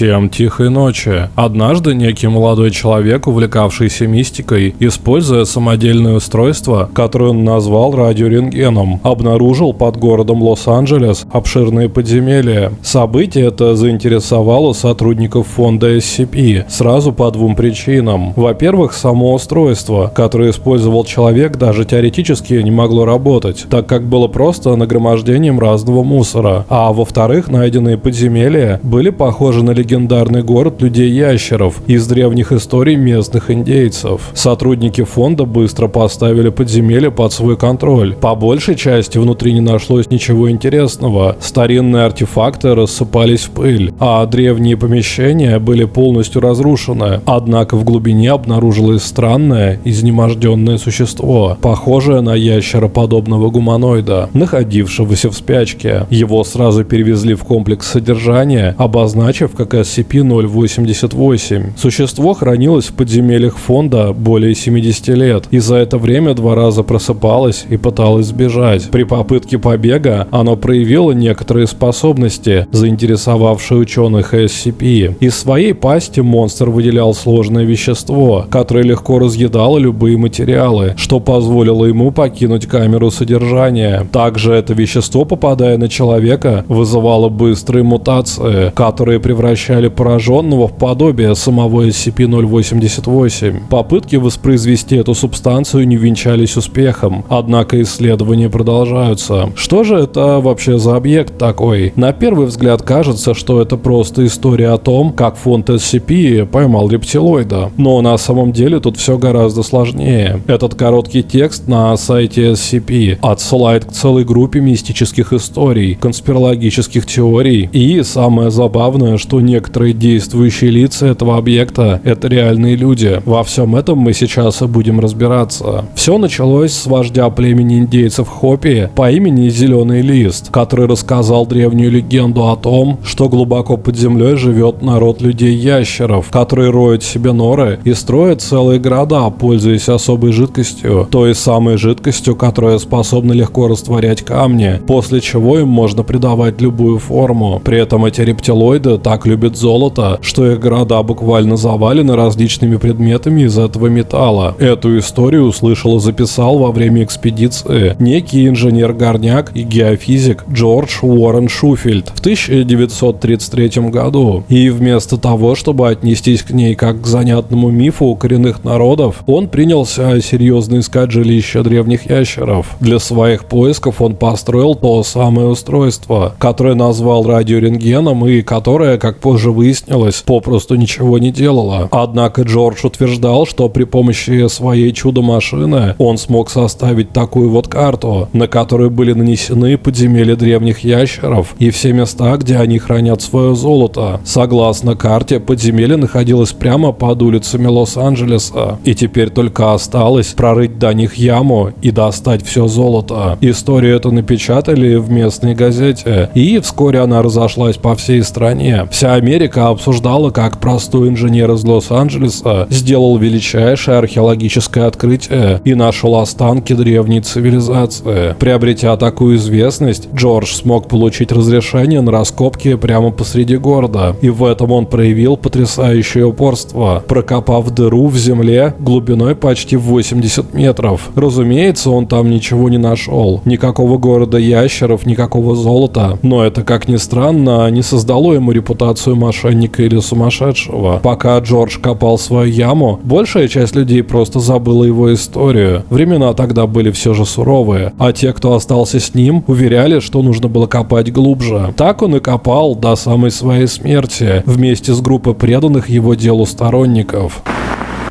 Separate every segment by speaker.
Speaker 1: Всем тихой ночи. Однажды некий молодой человек, увлекавшийся мистикой, используя самодельное устройство, которое он назвал радиорентгеном, обнаружил под городом Лос-Анджелес обширные подземелья. Событие это заинтересовало сотрудников фонда SCP сразу по двум причинам. Во-первых, само устройство, которое использовал человек, даже теоретически не могло работать, так как было просто нагромождением разного мусора. А во-вторых, найденные подземелья были похожи на на легендарный город людей-ящеров из древних историй местных индейцев. Сотрудники фонда быстро поставили подземелье под свой контроль. По большей части внутри не нашлось ничего интересного. Старинные артефакты рассыпались в пыль, а древние помещения были полностью разрушены. Однако в глубине обнаружилось странное, изнеможденное существо, похожее на ящероподобного гуманоида, находившегося в спячке. Его сразу перевезли в комплекс содержания, обозначив как SCP-088. Существо хранилось в подземельях фонда более 70 лет, и за это время два раза просыпалось и пыталось сбежать. При попытке побега оно проявило некоторые способности, заинтересовавшие ученых SCP. Из своей пасти монстр выделял сложное вещество, которое легко разъедало любые материалы, что позволило ему покинуть камеру содержания. Также это вещество, попадая на человека, вызывало быстрые мутации, которые превращались превращали пораженного в подобие самого SCP-088. Попытки воспроизвести эту субстанцию не венчались успехом, однако исследования продолжаются. Что же это вообще за объект такой? На первый взгляд кажется, что это просто история о том, как фонд SCP поймал рептилоида. Но на самом деле тут все гораздо сложнее. Этот короткий текст на сайте SCP отсылает к целой группе мистических историй, конспирологических теорий и, самое забавное, что некоторые действующие лица этого объекта – это реальные люди. Во всем этом мы сейчас и будем разбираться. Все началось с вождя племени индейцев Хопи по имени Зеленый Лист, который рассказал древнюю легенду о том, что глубоко под землей живет народ людей-ящеров, которые роют себе норы и строят целые города, пользуясь особой жидкостью, той самой жидкостью, которая способна легко растворять камни, после чего им можно придавать любую форму. При этом эти рептилоиды так любят золото, что их города буквально завалены различными предметами из этого металла. Эту историю услышал и записал во время экспедиции некий инженер-горняк и геофизик Джордж Уоррен Шуфельд в 1933 году. И вместо того, чтобы отнестись к ней как к занятному мифу у коренных народов, он принялся серьезно искать жилища древних ящеров. Для своих поисков он построил то самое устройство, которое назвал радиорентгеном и которое, как позже выяснилось, попросту ничего не делала. Однако Джордж утверждал, что при помощи своей чудо-машины он смог составить такую вот карту, на которой были нанесены подземелья древних ящеров и все места, где они хранят свое золото. Согласно карте, подземелье находилось прямо под улицами Лос-Анджелеса, и теперь только осталось прорыть до них яму и достать все золото. Историю эту напечатали в местной газете, и вскоре она разошлась по всей стране. Вся Америка обсуждала, как простой инженер из Лос-Анджелеса сделал величайшее археологическое открытие и нашел останки древней цивилизации. Приобретя такую известность, Джордж смог получить разрешение на раскопки прямо посреди города, и в этом он проявил потрясающее упорство, прокопав дыру в земле глубиной почти 80 метров. Разумеется, он там ничего не нашел, никакого города ящеров, никакого золота, но это, как ни странно, не создало ему репутацию репутацию мошенника или сумасшедшего. Пока Джордж копал свою яму, большая часть людей просто забыла его историю. Времена тогда были все же суровые, а те, кто остался с ним, уверяли, что нужно было копать глубже. Так он и копал до самой своей смерти, вместе с группой преданных его делу сторонников.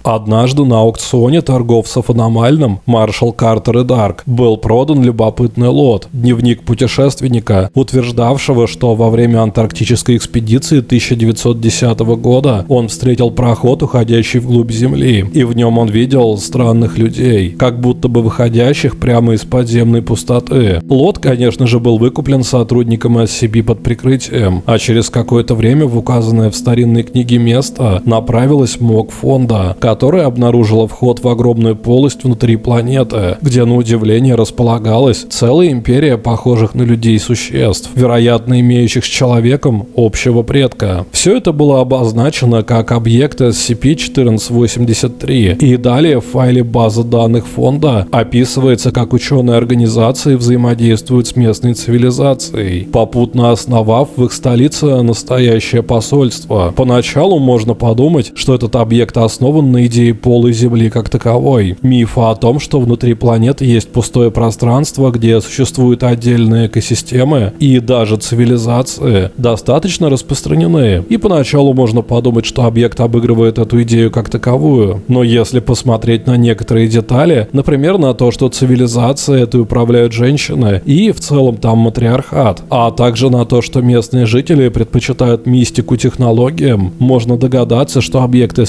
Speaker 1: Однажды на аукционе торговцев аномальным Маршал Картер и Дарк был продан любопытный лот, дневник путешественника, утверждавшего, что во время антарктической экспедиции 1910 года он встретил проход, уходящий вглубь Земли, и в нем он видел странных людей, как будто бы выходящих прямо из подземной пустоты. Лот, конечно же, был выкуплен сотрудником SCP под прикрытием, а через какое-то время в указанное в старинной книге место направилась МОК фонда, которая обнаружила вход в огромную полость внутри планеты, где на удивление располагалась целая империя похожих на людей существ, вероятно имеющих с человеком общего предка. Все это было обозначено как объект SCP-1483 и далее в файле базы данных фонда описывается, как ученые организации взаимодействуют с местной цивилизацией, попутно основав в их столице настоящее посольство. Поначалу можно подумать, что этот объект основан на идее полой Земли как таковой. Мифа о том, что внутри планеты есть пустое пространство, где существуют отдельные экосистемы и даже цивилизации, достаточно распространены. И поначалу можно подумать, что объект обыгрывает эту идею как таковую. Но если посмотреть на некоторые детали, например, на то, что цивилизация это управляют женщины и в целом там матриархат, а также на то, что местные жители предпочитают мистику технологиям, можно догадаться, что объект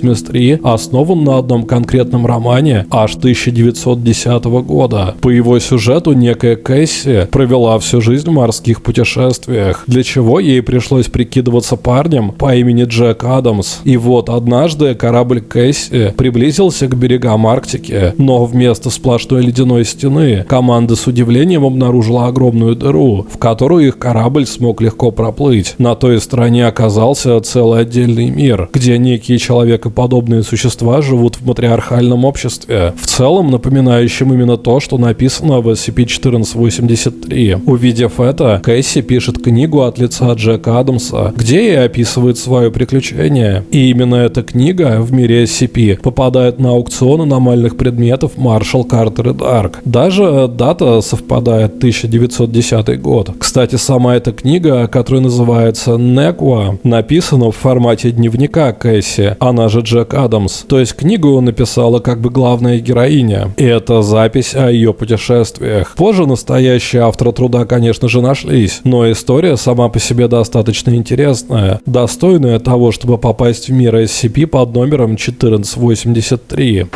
Speaker 1: SCP-1483 основан на одном конкретном романе аж 1910 года. По его сюжету некая Кэсси провела всю жизнь в морских путешествиях, для чего ей пришлось прикидываться парнем по имени Джек Адамс. И вот однажды корабль Кэсси приблизился к берегам Арктики, но вместо сплошной ледяной стены команда с удивлением обнаружила огромную дыру, в которую их корабль смог легко проплыть. На той стороне оказался целый отдельный мир, где некие человекоподобные существа живут в матриархальном обществе, в целом напоминающем именно то, что написано в SCP-1483. Увидев это, Кэсси пишет книгу от лица Джека Адамса, где и описывает свое приключение. И именно эта книга в мире SCP попадает на аукцион аномальных предметов Marshall Carter и Dark. Даже дата совпадает 1910 год. Кстати, сама эта книга, которая называется Неква, написана в формате дневника Кэсси, она же Джек Адамс. То есть книгу написала как бы главная героиня. И это запись о ее путешествиях. Позже настоящие авторы труда, конечно же, нашлись, но история сама по себе достаточно интересная, достойная того, чтобы попасть в мир SCP под номером 1483.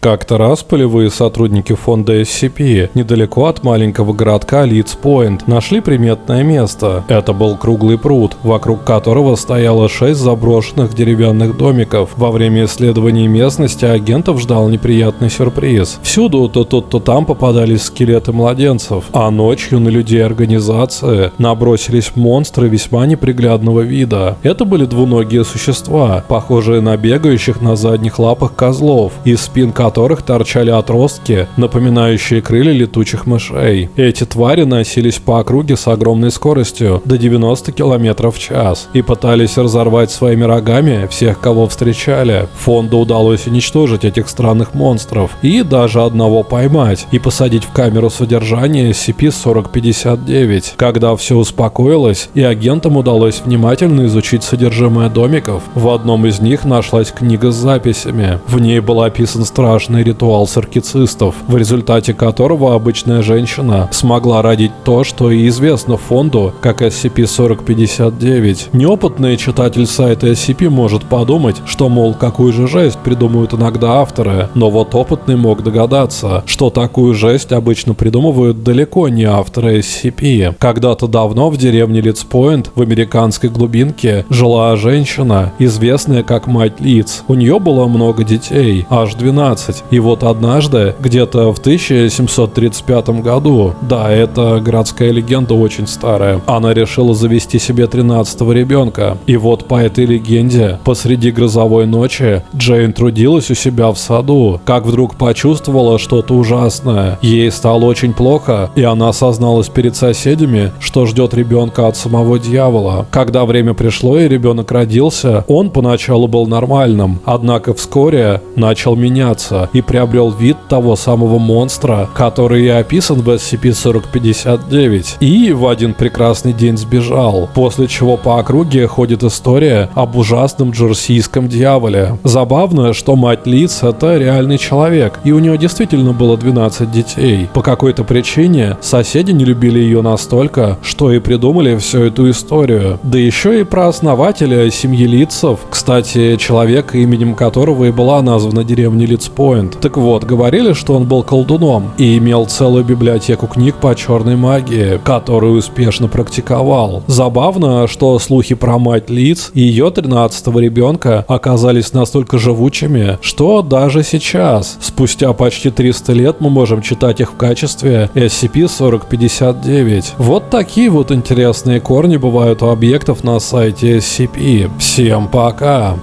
Speaker 1: Как-то раз полевые сотрудники фонда SCP недалеко от маленького городка Лидс-Пойнт нашли приметное место. Это был круглый пруд, вокруг которого стояло шесть заброшенных деревянных домиков. Во время исследования местности агентов ждал неприятный сюрприз. Всюду то тут, то там попадались скелеты младенцев, а ночью на людей организации набросились монстры весьма неприглядного вида. Это были двуногие существа, похожие на бегающих на задних лапах козлов, из спин которых торчали отростки, напоминающие крылья летучих мышей. Эти твари носились по округе с огромной скоростью, до 90 км в час, и пытались разорвать своими рогами всех, кого встречали. Фонду удалось уничтожить этих странных монстров и даже одного поймать и посадить в камеру содержания SCP-4059. Когда все успокоилось и агентам удалось внимательно изучить содержимое домиков, в одном из них нашлась книга с записями. В ней был описан страшный страшный ритуал саркицистов, в результате которого обычная женщина смогла родить то, что и известно фонду как SCP-4059. Неопытный читатель сайта SCP может подумать, что, мол, какую же жесть придумывают иногда авторы, но вот опытный мог догадаться, что такую жесть обычно придумывают далеко не авторы SCP. Когда-то давно в деревне Литспойнт в американской глубинке жила женщина, известная как мать Лиц. У нее было много детей, аж 12, 15. И вот однажды, где-то в 1735 году, да, это городская легенда очень старая, она решила завести себе 13 ребенка. И вот по этой легенде, посреди грозовой ночи, Джейн трудилась у себя в саду, как вдруг почувствовала что-то ужасное. Ей стало очень плохо, и она осозналась перед соседями, что ждет ребенка от самого дьявола. Когда время пришло и ребенок родился, он поначалу был нормальным, однако вскоре начал меняться и приобрел вид того самого монстра, который и описан в SCP-4059, и в один прекрасный день сбежал, после чего по округе ходит история об ужасном джерсийском дьяволе. Забавно, что мать Лиц это реальный человек, и у нее действительно было 12 детей. По какой-то причине соседи не любили ее настолько, что и придумали всю эту историю. Да еще и про основателя семьи Лицов, кстати, человека, именем которого и была названа деревня Лицпо Point. Так вот, говорили, что он был колдуном и имел целую библиотеку книг по черной магии, которую успешно практиковал. Забавно, что слухи про мать Лиц и ее 13-го ребенка оказались настолько живучими, что даже сейчас, спустя почти 300 лет, мы можем читать их в качестве SCP-4059. Вот такие вот интересные корни бывают у объектов на сайте SCP. Всем пока!